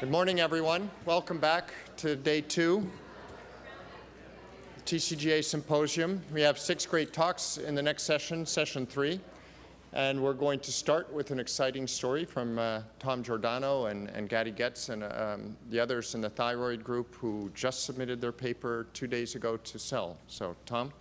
Good morning, everyone. Welcome back to day two, TCGA Symposium. We have six great talks in the next session, session three. And we're going to start with an exciting story from uh, Tom Giordano and, and Gadi Getz and um, the others in the thyroid group who just submitted their paper two days ago to Cell. So, Tom?